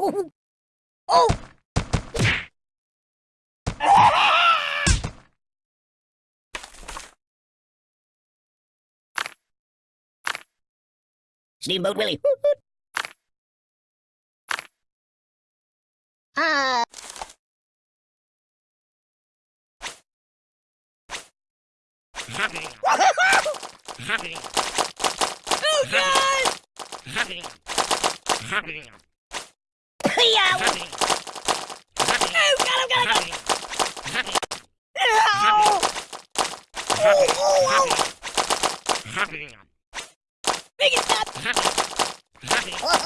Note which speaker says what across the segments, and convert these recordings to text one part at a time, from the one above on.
Speaker 1: Oh! Oh! Steamboat Willie. Ah. oh God! Yeah. Oh God! Oh God! Oh God! Ow! Oh, oh, oh. Make it stop! Oh,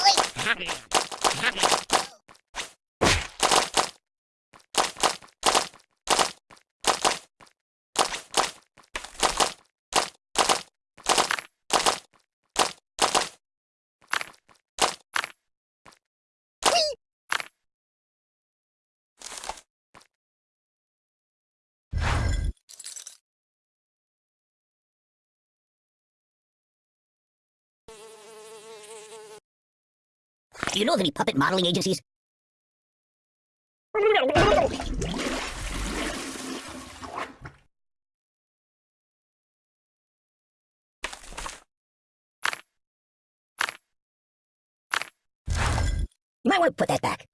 Speaker 1: Do you know of any puppet modeling agencies? You might want to put that back.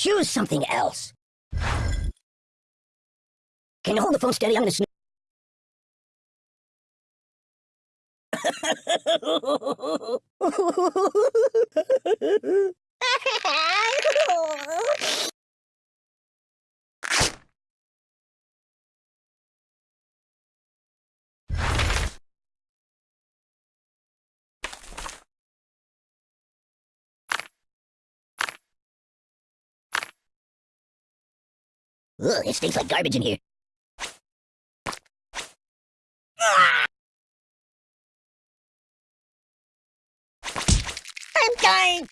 Speaker 1: Choose something else. Can you hold the phone steady? I'm gonna snoop. Ugh, it stinks like garbage in here. I'm dying!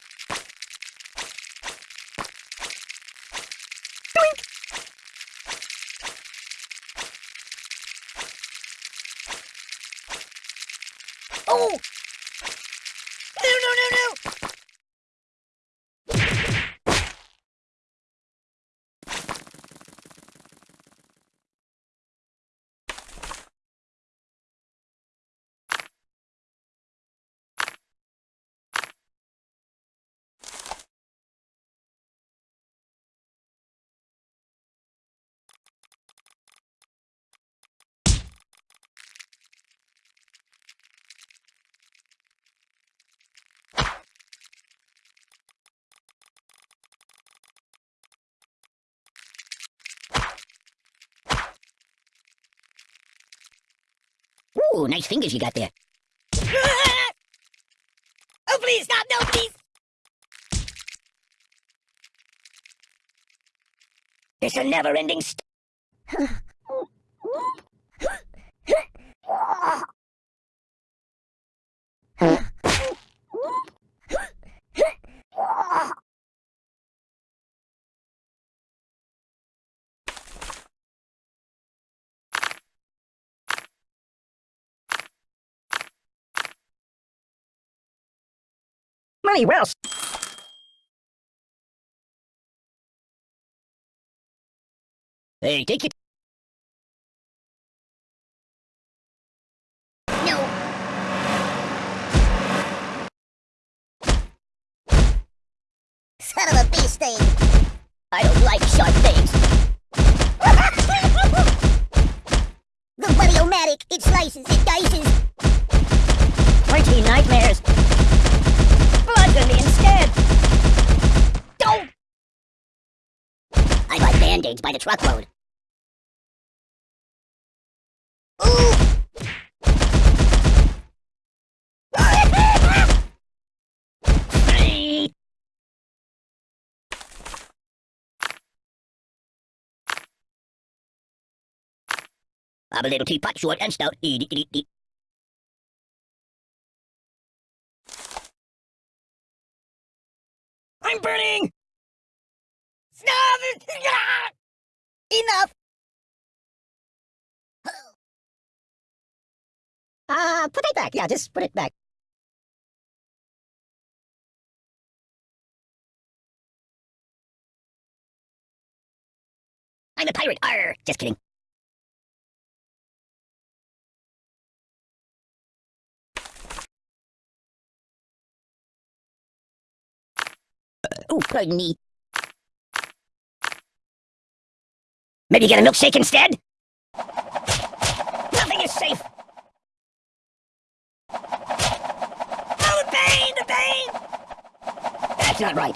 Speaker 1: Doink! Oh! No, no, no, no! Ooh, nice fingers you got there. oh, please, stop, no, please! It's a never-ending st- Money well Hey, take it. No. Son of a bee sting. I don't like sharp things. the Buddy-O-Matic, it slices, it dices. Twenty nightmares me instead. Don't! I buy band-aids by the truckload. I'm a little teapot, short and stout. E dee dee dee. Enough! Uh, put it back. Yeah, just put it back. I'm a pirate. Arr! Just kidding. Oh, pardon me. Maybe get a milkshake instead? Nothing is safe! Oh, the pain! The pain! That's not right.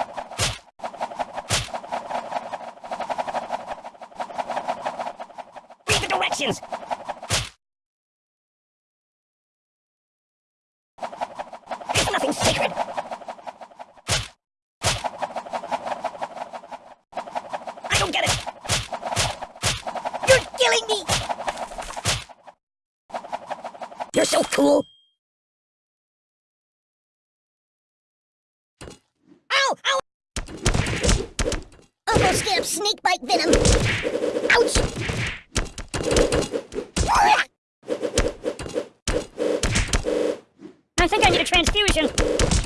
Speaker 1: Read the directions! You're so cool. Ow! Ow! Almost get up snake bite venom. Ouch! I think I need a transfusion.